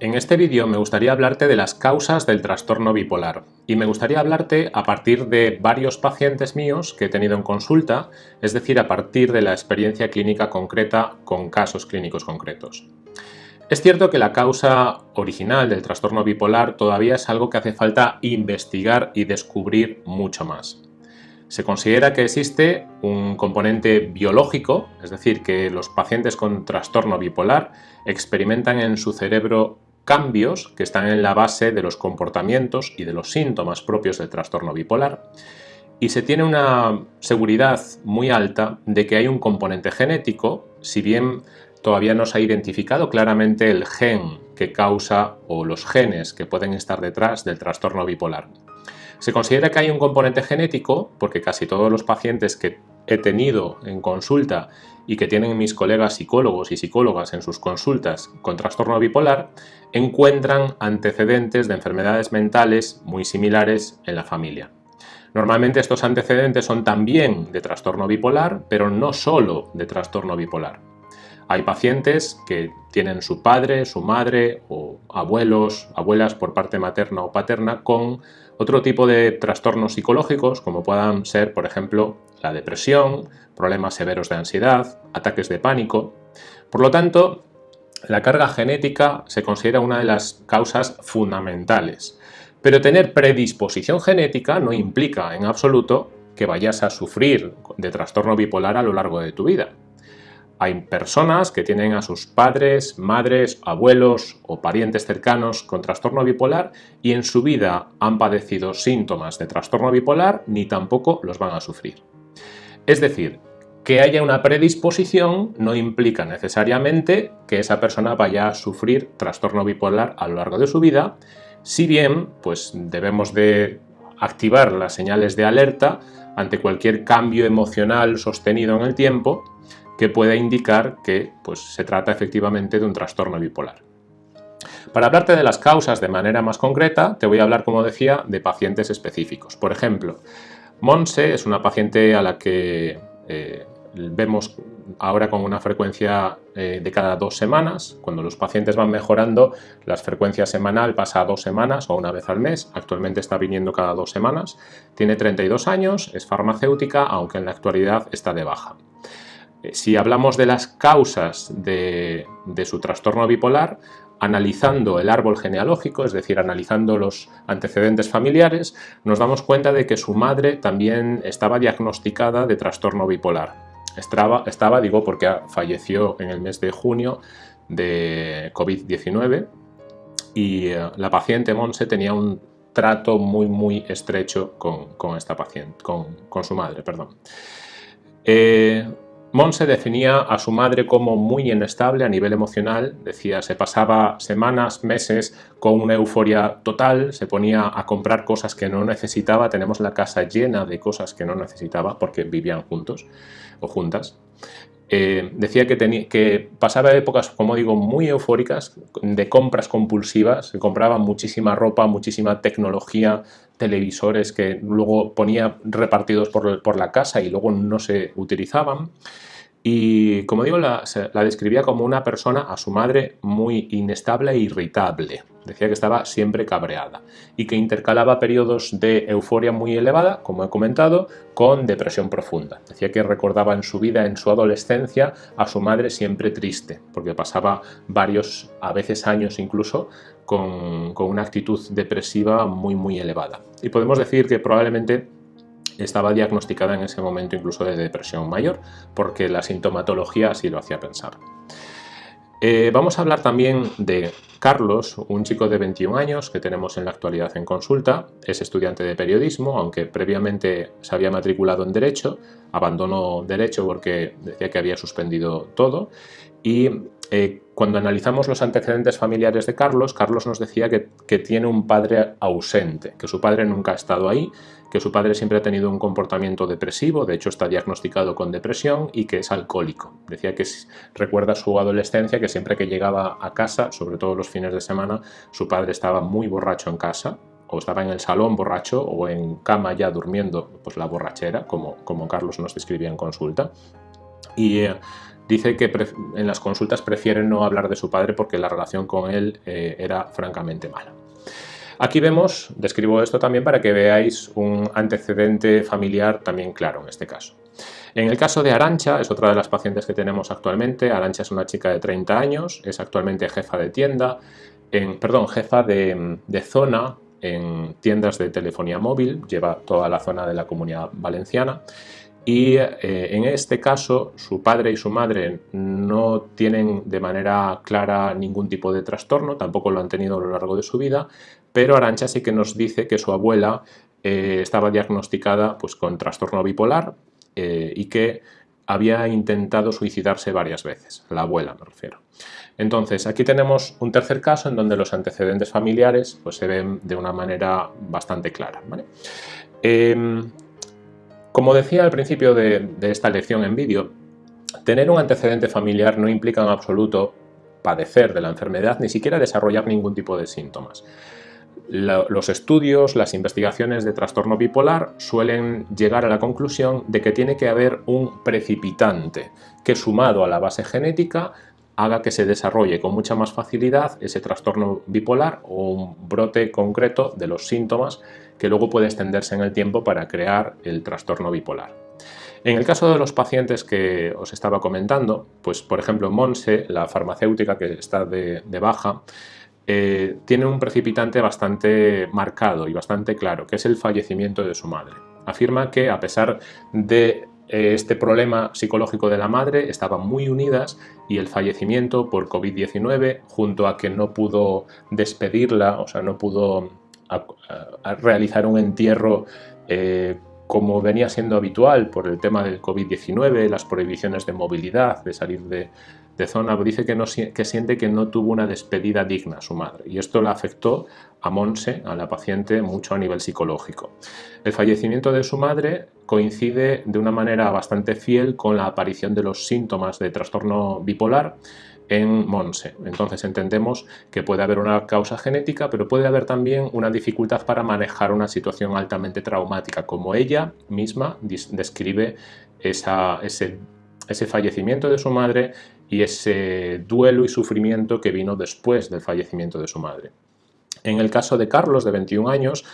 En este vídeo me gustaría hablarte de las causas del trastorno bipolar y me gustaría hablarte a partir de varios pacientes míos que he tenido en consulta, es decir, a partir de la experiencia clínica concreta con casos clínicos concretos. Es cierto que la causa original del trastorno bipolar todavía es algo que hace falta investigar y descubrir mucho más. Se considera que existe un componente biológico, es decir, que los pacientes con trastorno bipolar experimentan en su cerebro cambios que están en la base de los comportamientos y de los síntomas propios del trastorno bipolar y se tiene una seguridad muy alta de que hay un componente genético, si bien todavía no se ha identificado claramente el gen que causa o los genes que pueden estar detrás del trastorno bipolar. Se considera que hay un componente genético porque casi todos los pacientes que he tenido en consulta y que tienen mis colegas psicólogos y psicólogas en sus consultas con trastorno bipolar encuentran antecedentes de enfermedades mentales muy similares en la familia. Normalmente estos antecedentes son también de trastorno bipolar, pero no solo de trastorno bipolar. Hay pacientes que tienen su padre, su madre o abuelos, abuelas por parte materna o paterna con otro tipo de trastornos psicológicos como puedan ser, por ejemplo, la depresión, problemas severos de ansiedad, ataques de pánico. Por lo tanto, la carga genética se considera una de las causas fundamentales. Pero tener predisposición genética no implica en absoluto que vayas a sufrir de trastorno bipolar a lo largo de tu vida. Hay personas que tienen a sus padres, madres, abuelos o parientes cercanos con trastorno bipolar y en su vida han padecido síntomas de trastorno bipolar ni tampoco los van a sufrir. Es decir, que haya una predisposición no implica necesariamente que esa persona vaya a sufrir trastorno bipolar a lo largo de su vida, si bien pues debemos de activar las señales de alerta ante cualquier cambio emocional sostenido en el tiempo que pueda indicar que pues, se trata efectivamente de un trastorno bipolar. Para hablarte de las causas de manera más concreta, te voy a hablar, como decía, de pacientes específicos. Por ejemplo, Monse es una paciente a la que eh, vemos ahora con una frecuencia eh, de cada dos semanas. Cuando los pacientes van mejorando, la frecuencia semanal pasa a dos semanas o una vez al mes. Actualmente está viniendo cada dos semanas. Tiene 32 años, es farmacéutica, aunque en la actualidad está de baja. Eh, si hablamos de las causas de, su trastorno bipolar, analizando el árbol genealógico, es decir, analizando los antecedentes familiares, nos damos cuenta de que su madre también estaba diagnosticada de trastorno bipolar. Estaba, estaba digo, porque falleció en el mes de junio de COVID-19 y eh, la paciente Monse tenía un trato muy, muy estrecho con, esta paciente, con, su madre, perdón. Eh, Monse definía a su madre como muy inestable a nivel emocional, decía, se pasaba semanas, meses con una euforia total, se ponía a comprar cosas que no necesitaba, tenemos la casa llena de cosas que no necesitaba porque vivían juntos o juntas. Eh, decía que, que pasaba épocas, como digo, muy eufóricas, de compras compulsivas, se compraba muchísima ropa, muchísima tecnología, televisores que luego ponía repartidos por, la casa y luego no se utilizaban. Y como digo, la, describía como una persona a su madre muy inestable e irritable. Decía que estaba siempre cabreada y que intercalaba periodos de euforia muy elevada, como he comentado, con depresión profunda. Decía que recordaba en su vida, en su adolescencia, a su madre siempre triste, porque pasaba varios, a veces años incluso, con, con una actitud depresiva muy muy elevada. Y podemos decir que probablemente estaba diagnosticada en ese momento incluso de depresión mayor, porque la sintomatología así lo hacía pensar. Eh, vamos a hablar también de Carlos, un chico de 21 años que tenemos en la actualidad en consulta. Es estudiante de periodismo, aunque previamente se había matriculado en Derecho, abandonó Derecho porque decía que había suspendido todo y eh, cuando analizamos los antecedentes familiares de Carlos, Carlos nos decía que, tiene un padre ausente, que su padre nunca ha estado ahí, que su padre siempre ha tenido un comportamiento depresivo, de hecho está diagnosticado con depresión y que es alcohólico. Decía que recuerda su adolescencia, que siempre que llegaba a casa, sobre todo los fines de semana, su padre estaba muy borracho en casa, o estaba en el salón borracho o en cama ya durmiendo, pues la borrachera, como, como Carlos nos describía en consulta. Y eh, dice que en las consultas prefiere no hablar de su padre porque la relación con él eh, era francamente mala. Aquí vemos, describo esto también para que veáis un antecedente familiar también claro en este caso. En el caso de Arancha, es otra de las pacientes que tenemos actualmente. Arancha es una chica de 30 años, es actualmente jefa de tienda, en, perdón, jefa de, zona en tiendas de telefonía móvil, lleva toda la zona de la comunidad valenciana y eh, en este caso su padre y su madre no tienen de manera clara ningún tipo de trastorno, tampoco lo han tenido a lo largo de su vida, pero Arancha sí que nos dice que su abuela eh, estaba diagnosticada pues, con trastorno bipolar eh, y que había intentado suicidarse varias veces, la abuela me refiero. Entonces, aquí tenemos un tercer caso en donde los antecedentes familiares pues, se ven de una manera bastante clara. Em, como decía al principio de, esta lección en vídeo, tener un antecedente familiar no implica en absoluto padecer de la enfermedad, ni siquiera desarrollar ningún tipo de síntomas. Los estudios, las investigaciones de trastorno bipolar suelen llegar a la conclusión de que tiene que haber un precipitante que sumado a la base genética haga que se desarrolle con mucha más facilidad ese trastorno bipolar o un brote concreto de los síntomas que luego puede extenderse en el tiempo para crear el trastorno bipolar. En el caso de los pacientes que os estaba comentando, pues por ejemplo Monse, la farmacéutica que está de baja, eh, tiene un precipitante bastante marcado y bastante claro, que es el fallecimiento de su madre. Afirma que a pesar de este problema psicológico de la madre, estaban muy unidas y el fallecimiento por COVID-19, junto a que no pudo despedirla, o sea, no pudo realizar un entierro eh, como venía siendo habitual por el tema del COVID-19, las prohibiciones de movilidad, de salir de, zona, dice que, siente que no tuvo una despedida digna a su madre y esto la afectó a Monse, a la paciente, mucho a nivel psicológico. El fallecimiento de su madre coincide de una manera bastante fiel con la aparición de los síntomas de trastorno bipolar en Monse. Entonces entendemos que puede haber una causa genética, pero puede haber también una dificultad para manejar una situación altamente traumática, como ella misma describe ese fallecimiento de su madre y ese duelo y sufrimiento que vino después del fallecimiento de su madre. En el caso de Carlos, de 21 años,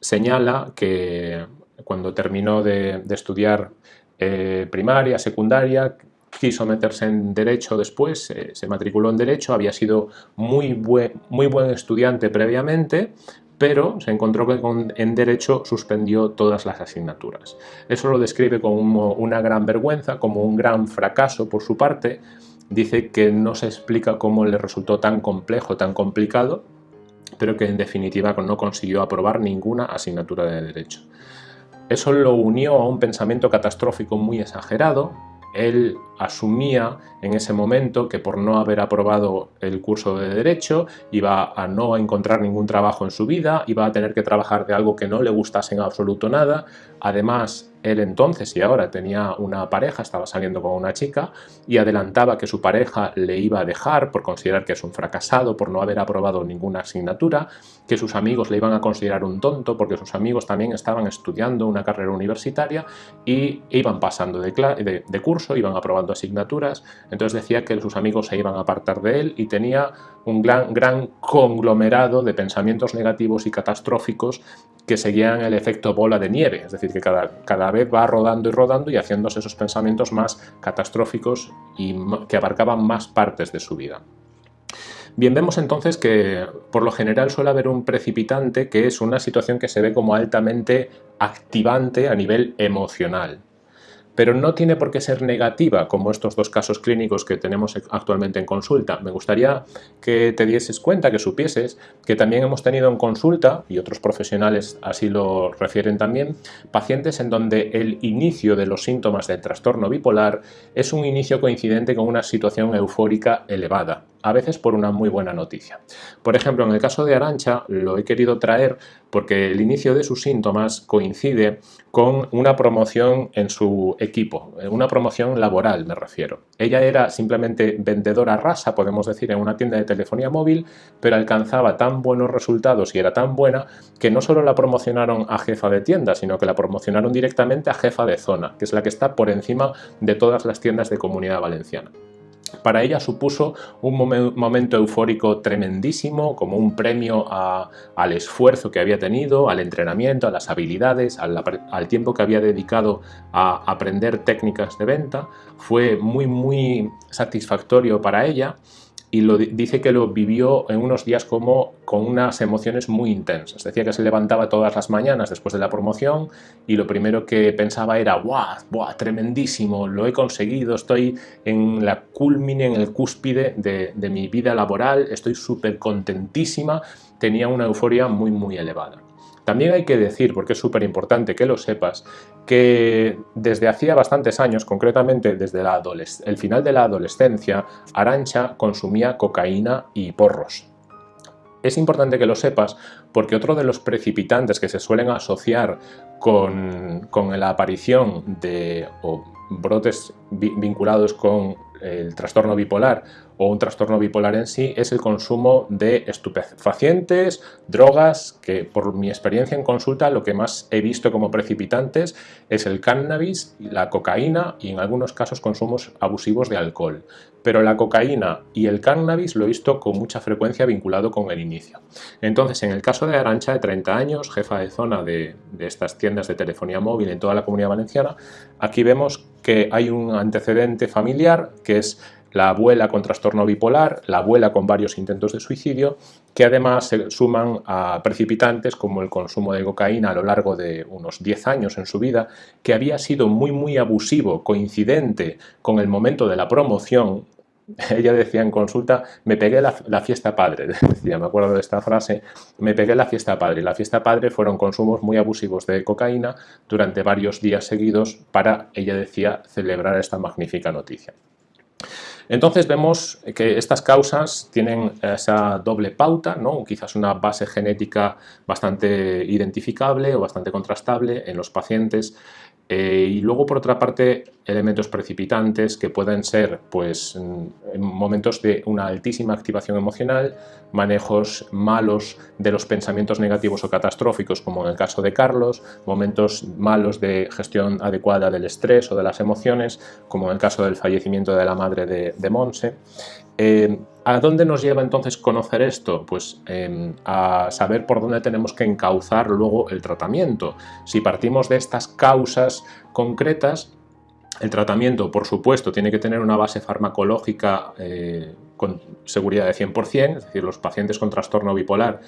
señala que cuando terminó de, estudiar eh, primaria, secundaria, quiso meterse en Derecho después, eh, se matriculó en Derecho, había sido muy buen, muy buen estudiante previamente, pero se encontró que en Derecho suspendió todas las asignaturas. Eso lo describe como una gran vergüenza, como un gran fracaso por su parte. Dice que no se explica cómo le resultó tan complejo, tan complicado, pero que en definitiva no consiguió aprobar ninguna asignatura de Derecho. Eso lo unió a un pensamiento catastrófico muy exagerado, él asumía en ese momento que por no haber aprobado el curso de Derecho iba a no encontrar ningún trabajo en su vida, iba a tener que trabajar de algo que no le gustase en absoluto nada. Además, él entonces y ahora tenía una pareja, estaba saliendo con una chica y adelantaba que su pareja le iba a dejar por considerar que es un fracasado, por no haber aprobado ninguna asignatura, que sus amigos le iban a considerar un tonto porque sus amigos también estaban estudiando una carrera universitaria y iban pasando de, de curso, iban aprobando asignaturas, entonces decía que sus amigos se iban a apartar de él y tenía un gran, conglomerado de pensamientos negativos y catastróficos que seguían el efecto bola de nieve, es decir, que cada, cada vez va rodando y rodando y haciéndose esos pensamientos más catastróficos y que abarcaban más partes de su vida. Bien, vemos entonces que por lo general suele haber un precipitante que es una situación que se ve como altamente activante a nivel emocional pero no tiene por qué ser negativa como estos dos casos clínicos que tenemos actualmente en consulta. Me gustaría que te dieses cuenta, que supieses que también hemos tenido en consulta, y otros profesionales así lo refieren también, pacientes en donde el inicio de los síntomas del trastorno bipolar es un inicio coincidente con una situación eufórica elevada. A veces por una muy buena noticia. Por ejemplo, en el caso de Arancha lo he querido traer porque el inicio de sus síntomas coincide con una promoción en su equipo, una promoción laboral me refiero. Ella era simplemente vendedora rasa, podemos decir, en una tienda de telefonía móvil, pero alcanzaba tan buenos resultados y era tan buena que no solo la promocionaron a jefa de tienda, sino que la promocionaron directamente a jefa de zona, que es la que está por encima de todas las tiendas de comunidad valenciana. Para ella supuso un momento eufórico tremendísimo, como un premio al esfuerzo que había tenido, al entrenamiento, a las habilidades, al, al, tiempo que había dedicado a aprender técnicas de venta. Fue muy, muy satisfactorio para ella y lo, dice que lo vivió en unos días como con unas emociones muy intensas. Decía que se levantaba todas las mañanas después de la promoción y lo primero que pensaba era ¡guau! ¡buah! ¡tremendísimo! Lo he conseguido, estoy en la culmine, en el cúspide de, de mi vida laboral, estoy súper contentísima, tenía una euforia muy muy elevada. También hay que decir, porque es súper importante que lo sepas, que desde hacía bastantes años, concretamente desde el final de la adolescencia, Arancha consumía cocaína y porros. Es importante que lo sepas porque otro de los precipitantes que se suelen asociar con, la aparición de brotes vinculados con el trastorno bipolar o un trastorno bipolar en sí es el consumo de estupefacientes, drogas, que por mi experiencia en consulta lo que más he visto como precipitantes es el cannabis, la cocaína y en algunos casos consumos abusivos de alcohol. Pero la cocaína y el cannabis lo he visto con mucha frecuencia vinculado con el inicio. Entonces, en el caso de Arancha, de 30 años, jefa de zona de, de estas tiendas de telefonía móvil en toda la comunidad valenciana, aquí vemos que hay un antecedente familiar que es la abuela con trastorno bipolar, la abuela con varios intentos de suicidio, que además se suman a precipitantes como el consumo de cocaína a lo largo de unos 10 años en su vida, que había sido muy muy abusivo, coincidente con el momento de la promoción, ella decía en consulta, me pegué la, la, fiesta padre, decía, me acuerdo de esta frase, me pegué la fiesta padre. La fiesta padre fueron consumos muy abusivos de cocaína durante varios días seguidos para, ella decía, celebrar esta magnífica noticia. Entonces vemos que estas causas tienen esa doble pauta, ¿no? quizás una base genética bastante identificable o bastante contrastable en los pacientes eh, y luego, por otra parte, elementos precipitantes que pueden ser pues, en momentos de una altísima activación emocional, manejos malos de los pensamientos negativos o catastróficos, como en el caso de Carlos, momentos malos de gestión adecuada del estrés o de las emociones, como en el caso del fallecimiento de la madre de Monse. Eh, ¿A dónde nos lleva entonces conocer esto? Pues em, a saber por dónde tenemos que encauzar luego el tratamiento. Si partimos de estas causas concretas, el tratamiento, por supuesto, tiene que tener una base farmacológica eh, con seguridad de 100%, es decir, los pacientes con trastorno bipolar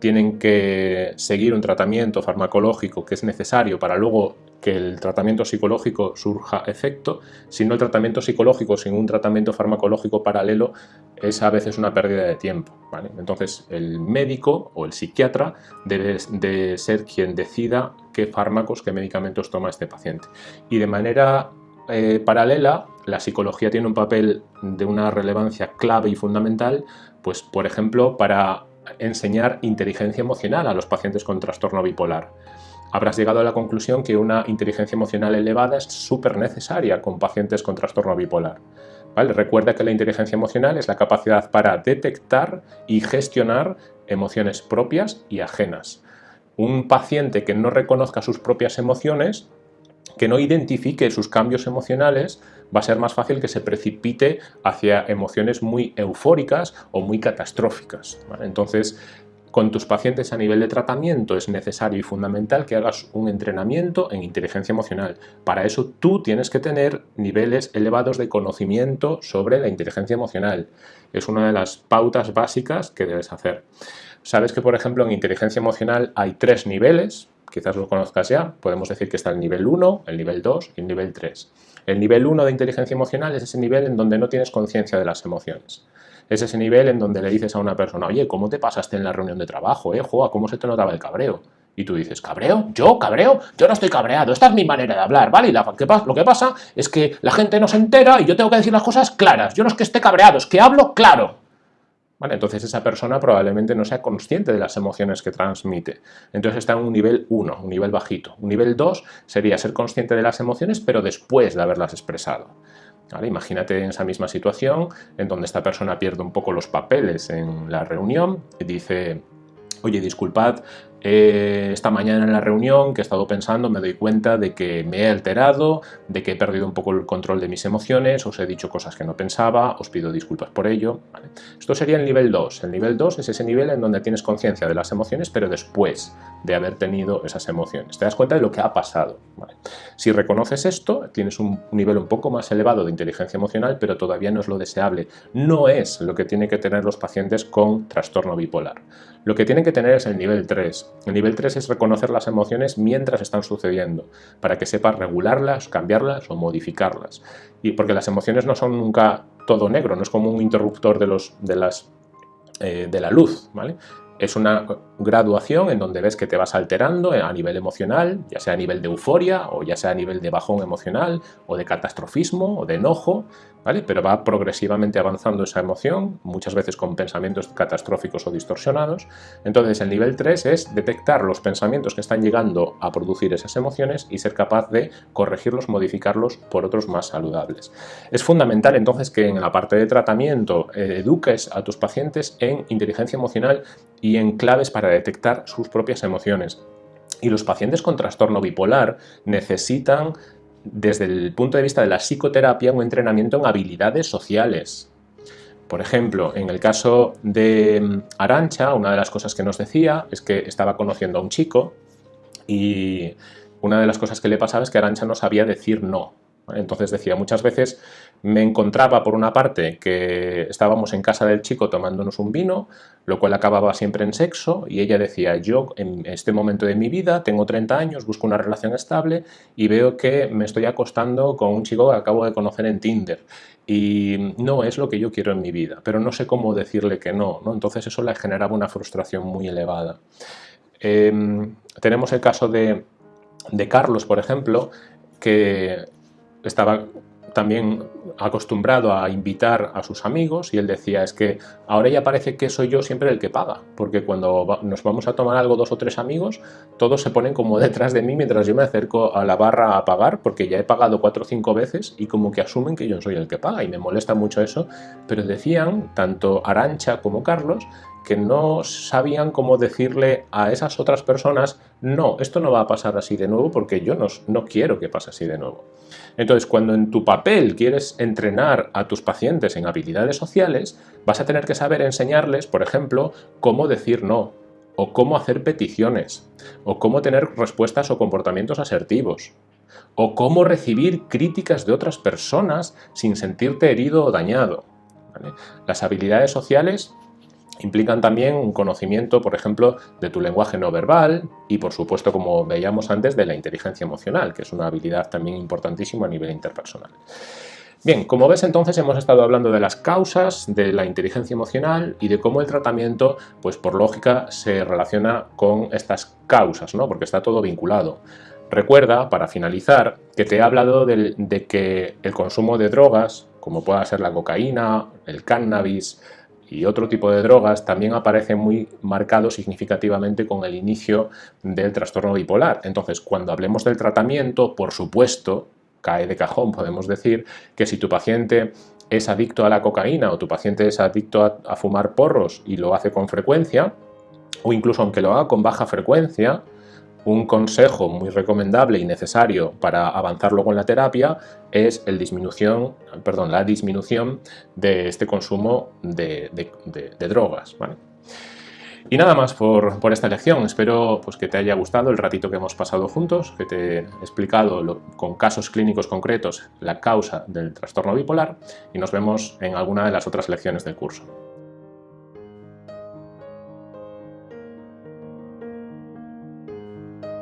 tienen que seguir un tratamiento farmacológico que es necesario para luego que el tratamiento psicológico surja efecto, si no el tratamiento psicológico sin un tratamiento farmacológico paralelo es a veces una pérdida de tiempo. Entonces el médico o el psiquiatra debe de ser quien decida qué fármacos, qué medicamentos toma este paciente. Y de manera eh, paralela, la psicología tiene un papel de una relevancia clave y fundamental, pues por ejemplo para enseñar inteligencia emocional a los pacientes con trastorno bipolar. Habrás llegado a la conclusión que una inteligencia emocional elevada es súper necesaria con pacientes con trastorno bipolar. ¿Vale? Recuerda que la inteligencia emocional es la capacidad para detectar y gestionar emociones propias y ajenas. Un paciente que no reconozca sus propias emociones que no identifique sus cambios emocionales, va a ser más fácil que se precipite hacia emociones muy eufóricas o muy catastróficas. Entonces, con tus pacientes a nivel de tratamiento es necesario y fundamental que hagas un entrenamiento en inteligencia emocional. Para eso tú tienes que tener niveles elevados de conocimiento sobre la inteligencia emocional. Es una de las pautas básicas que debes hacer. Sabes que, por ejemplo, en inteligencia emocional hay tres niveles, quizás lo conozcas ya, podemos decir que está el nivel 1, el nivel 2 y el nivel 3. El nivel 1 de inteligencia emocional es ese nivel en donde no tienes conciencia de las emociones. Es ese nivel en donde le dices a una persona, oye, ¿cómo te pasaste en la reunión de trabajo? Eh? Joa, ¿cómo se te notaba el cabreo? Y tú dices, ¿cabreo? ¿Yo? ¿Cabreo? Yo no estoy cabreado, esta es mi manera de hablar, ¿vale? Y lo que pasa es que la gente no se entera y yo tengo que decir las cosas claras. Yo no es que esté cabreado, es que hablo claro. Entonces esa persona probablemente no sea consciente de las emociones que transmite. Entonces está en un nivel 1, un nivel bajito. Un nivel 2 sería ser consciente de las emociones pero después de haberlas expresado. Imagínate en esa misma situación en donde esta persona pierde un poco los papeles en la reunión y dice, oye, disculpad, eh, esta mañana en la reunión que he estado pensando me doy cuenta de que me he alterado, de que he perdido un poco el control de mis emociones, os he dicho cosas que no pensaba, os pido disculpas por ello. Esto sería el nivel 2. El nivel 2 es ese nivel en donde tienes conciencia de las emociones, pero después de haber tenido esas emociones. Te das cuenta de lo que ha pasado. Si reconoces esto, tienes un nivel un poco más elevado de inteligencia emocional, pero todavía no es lo deseable. No es lo que tienen que tener los pacientes con trastorno bipolar. Lo que tienen que tener es el nivel 3, el nivel 3 es reconocer las emociones mientras están sucediendo, para que sepas regularlas, cambiarlas o modificarlas. Y porque las emociones no son nunca todo negro, no es como un interruptor de, los, de, las, eh, de la luz, ¿vale? Es una graduación en donde ves que te vas alterando a nivel emocional, ya sea a nivel de euforia o ya sea a nivel de bajón emocional o de catastrofismo o de enojo, ¿vale? Pero va progresivamente avanzando esa emoción, muchas veces con pensamientos catastróficos o distorsionados. Entonces el nivel 3 es detectar los pensamientos que están llegando a producir esas emociones y ser capaz de corregirlos, modificarlos por otros más saludables. Es fundamental entonces que en la parte de tratamiento eh, eduques a tus pacientes en inteligencia emocional y en claves para detectar sus propias emociones. Y los pacientes con trastorno bipolar necesitan, desde el punto de vista de la psicoterapia, un entrenamiento en habilidades sociales. Por ejemplo, en el caso de mm, Arancha, una de las cosas que nos decía es que estaba conociendo a un chico y una de las cosas que le pasaba es que Arancha no sabía decir no. Entonces decía, muchas veces me encontraba por una parte que estábamos en casa del chico tomándonos un vino, lo cual acababa siempre en sexo, y ella decía, yo en este momento de mi vida tengo 30 años, busco una relación estable y veo que me estoy acostando con un chico que acabo de conocer en Tinder y no es lo que yo quiero en mi vida, pero no sé cómo decirle que no, ¿no? entonces eso le generaba una frustración muy elevada. Em, tenemos el caso de, de Carlos, por ejemplo, que estaba también acostumbrado a invitar a sus amigos y él decía es que ahora ya parece que soy yo siempre el que paga porque cuando nos vamos a tomar algo dos o tres amigos todos se ponen como detrás de mí mientras yo me acerco a la barra a pagar porque ya he pagado cuatro o cinco veces y como que asumen que yo soy el que paga y me molesta mucho eso pero decían tanto Arancha como Carlos que no sabían cómo decirle a esas otras personas no, esto no va a pasar así de nuevo porque yo no, no quiero que pase así de nuevo. Entonces, cuando en tu papel quieres entrenar a tus pacientes en habilidades sociales, vas a tener que saber enseñarles, por ejemplo, cómo decir no, o cómo hacer peticiones, o cómo tener respuestas o comportamientos asertivos, o cómo recibir críticas de otras personas sin sentirte herido o dañado. Las habilidades sociales Implican también un conocimiento, por ejemplo, de tu lenguaje no verbal y, por supuesto, como veíamos antes, de la inteligencia emocional, que es una habilidad también importantísima a nivel interpersonal. Bien, como ves entonces hemos estado hablando de las causas de la inteligencia emocional y de cómo el tratamiento, pues por lógica, se relaciona con estas causas, ¿no? porque está todo vinculado. Recuerda, para finalizar, que te he hablado de, de que el consumo de drogas, como pueda ser la cocaína, el cannabis, y otro tipo de drogas también aparece muy marcado significativamente con el inicio del trastorno bipolar. Entonces, cuando hablemos del tratamiento, por supuesto, cae de cajón, podemos decir que si tu paciente es adicto a la cocaína o tu paciente es adicto a, a fumar porros y lo hace con frecuencia, o incluso aunque lo haga con baja frecuencia, un consejo muy recomendable y necesario para avanzar luego en la terapia es la disminución de este consumo de, drogas. Y nada más por, esta lección. Espero pues, que te haya gustado el ratito que hemos pasado juntos, que te he explicado con casos clínicos concretos la causa del trastorno bipolar y nos vemos en alguna de las otras lecciones del curso.